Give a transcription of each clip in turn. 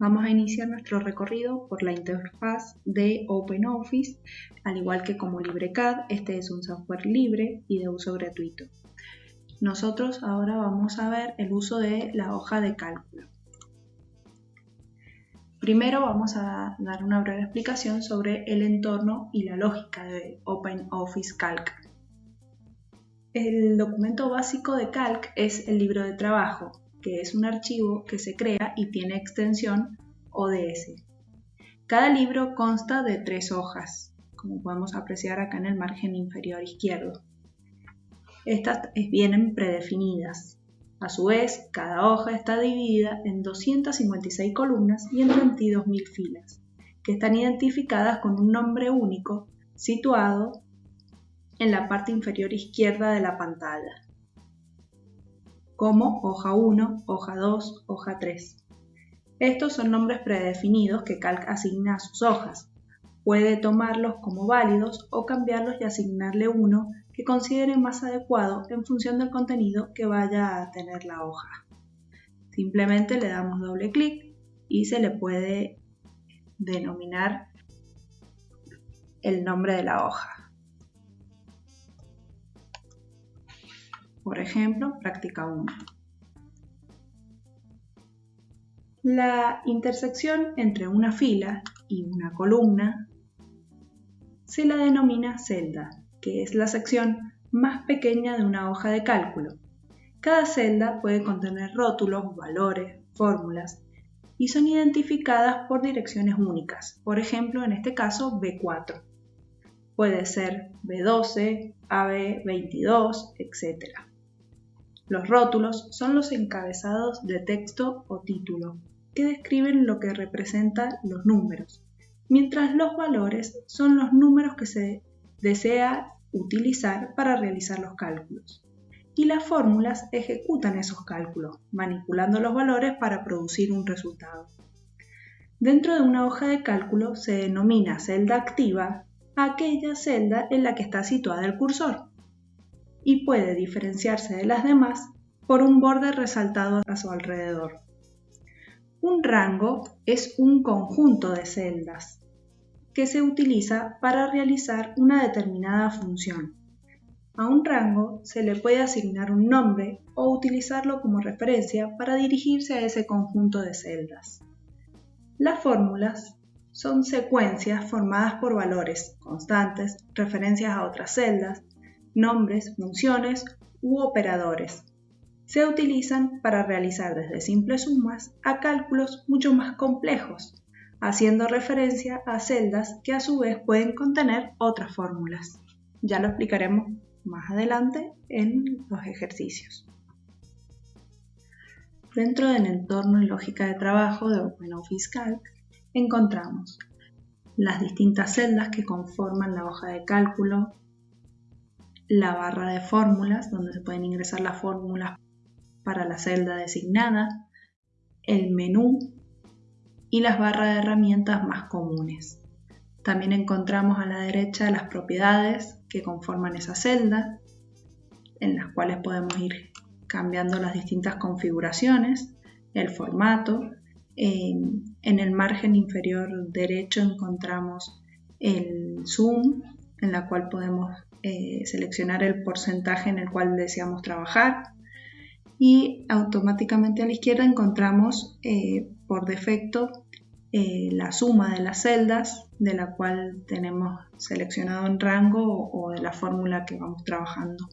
Vamos a iniciar nuestro recorrido por la interfaz de OpenOffice, al igual que como LibreCAD, este es un software libre y de uso gratuito. Nosotros ahora vamos a ver el uso de la hoja de cálculo. Primero vamos a dar una breve explicación sobre el entorno y la lógica de OpenOffice Calc. El documento básico de Calc es el libro de trabajo, que es un archivo que se crea y tiene extensión ODS. Cada libro consta de tres hojas, como podemos apreciar acá en el margen inferior izquierdo. Estas vienen predefinidas. A su vez, cada hoja está dividida en 256 columnas y en 22.000 filas, que están identificadas con un nombre único situado en la parte inferior izquierda de la pantalla como hoja 1, hoja 2, hoja 3. Estos son nombres predefinidos que Calc asigna a sus hojas. Puede tomarlos como válidos o cambiarlos y asignarle uno que considere más adecuado en función del contenido que vaya a tener la hoja. Simplemente le damos doble clic y se le puede denominar el nombre de la hoja. Por ejemplo, práctica 1. La intersección entre una fila y una columna se la denomina celda, que es la sección más pequeña de una hoja de cálculo. Cada celda puede contener rótulos, valores, fórmulas y son identificadas por direcciones únicas, por ejemplo en este caso B4. Puede ser B12, AB22, etc. Los rótulos son los encabezados de texto o título, que describen lo que representan los números, mientras los valores son los números que se desea utilizar para realizar los cálculos. Y las fórmulas ejecutan esos cálculos, manipulando los valores para producir un resultado. Dentro de una hoja de cálculo se denomina celda activa aquella celda en la que está situada el cursor y puede diferenciarse de las demás por un borde resaltado a su alrededor. Un rango es un conjunto de celdas que se utiliza para realizar una determinada función. A un rango se le puede asignar un nombre o utilizarlo como referencia para dirigirse a ese conjunto de celdas. Las fórmulas son secuencias formadas por valores constantes, referencias a otras celdas, nombres, funciones u operadores. Se utilizan para realizar desde simples sumas a cálculos mucho más complejos, haciendo referencia a celdas que a su vez pueden contener otras fórmulas. Ya lo explicaremos más adelante en los ejercicios. Dentro del entorno y lógica de trabajo de OpenOffice Calc encontramos las distintas celdas que conforman la hoja de cálculo, la barra de fórmulas, donde se pueden ingresar las fórmulas para la celda designada, el menú y las barras de herramientas más comunes. También encontramos a la derecha las propiedades que conforman esa celda, en las cuales podemos ir cambiando las distintas configuraciones, el formato. En, el margen inferior derecho encontramos el zoom, en la cual podemos eh, seleccionar el porcentaje en el cual deseamos trabajar y automáticamente a la izquierda encontramos eh, por defecto eh, la suma de las celdas de la cual tenemos seleccionado en rango o de la fórmula que vamos trabajando.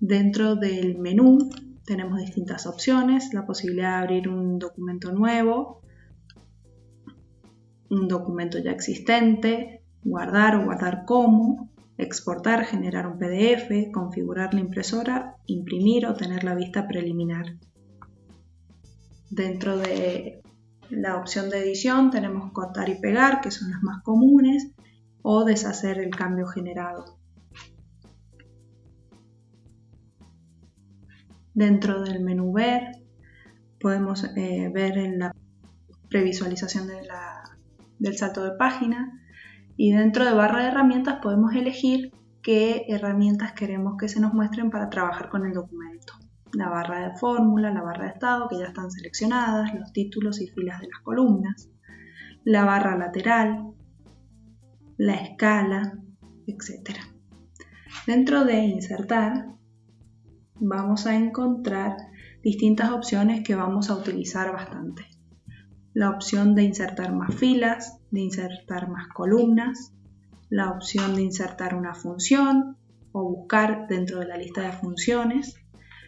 Dentro del menú tenemos distintas opciones, la posibilidad de abrir un documento nuevo, un documento ya existente, guardar o guardar como, exportar, generar un PDF, configurar la impresora, imprimir o tener la vista preliminar. Dentro de la opción de edición tenemos cortar y pegar, que son las más comunes, o deshacer el cambio generado. Dentro del menú ver podemos eh, ver en la previsualización del salto de página y dentro de barra de herramientas podemos elegir qué herramientas queremos que se nos muestren para trabajar con el documento. la barra de fórmula, la barra de estado, que ya están seleccionadas, los títulos y filas de las columnas, la barra lateral, la escala, etc. Dentro de insertar, vamos a encontrar distintas opciones que vamos a utilizar bastante. La opción de insertar más filas, de insertar más columnas, la opción de insertar una función o buscar dentro de la lista de funciones,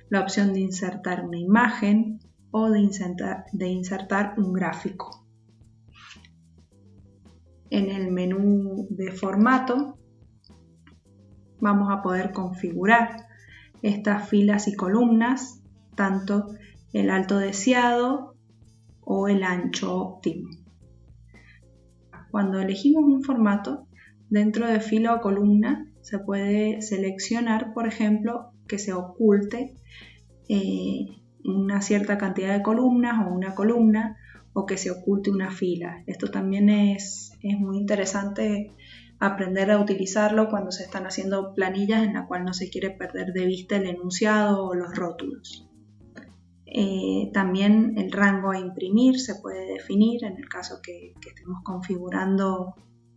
la opción de insertar una imagen o de insertar, un gráfico. En el menú de formato vamos a poder configurar estas filas y columnas, tanto el alto deseado o el ancho óptimo. Cuando elegimos un formato, dentro de fila o columna se puede seleccionar, por ejemplo, que se oculte eh, una cierta cantidad de columnas o una columna o que se oculte una fila. Esto también es, es muy interesante aprender a utilizarlo cuando se están haciendo planillas en la cual no se quiere perder de vista el enunciado o los rótulos. Eh, también el rango a imprimir se puede definir en el caso que, estemos configurando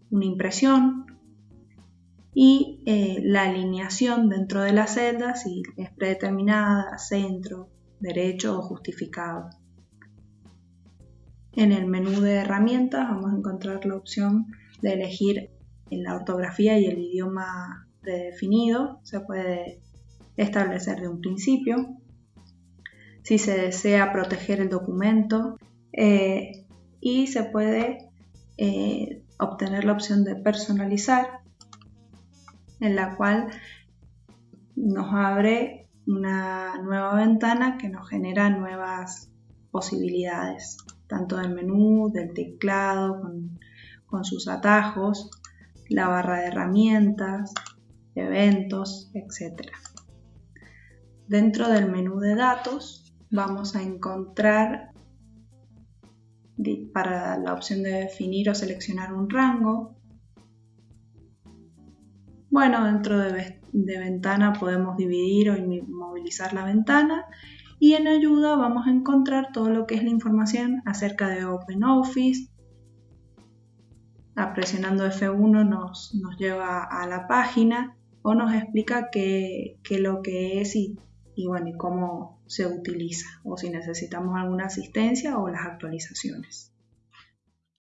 una impresión y eh, la alineación dentro de la celda si es predeterminada, centro, derecho o justificado. En el menú de herramientas vamos a encontrar la opción de elegir en la ortografía y el idioma predefinido se puede establecer de un principio. Si se desea proteger el documento eh, y se puede eh, obtener la opción de personalizar en la cual nos abre una nueva ventana que nos genera nuevas posibilidades, tanto del menú, del teclado, con sus atajos, la barra de herramientas, eventos, etc. Dentro del menú de datos vamos a encontrar para la opción de definir o seleccionar un rango. Bueno, dentro de, de ventana podemos dividir o movilizar la ventana y en ayuda vamos a encontrar todo lo que es la información acerca de OpenOffice, presionando F1 nos, nos, lleva a la página o nos explica qué, qué lo que es y, y, bueno, y cómo se utiliza o si necesitamos alguna asistencia o las actualizaciones.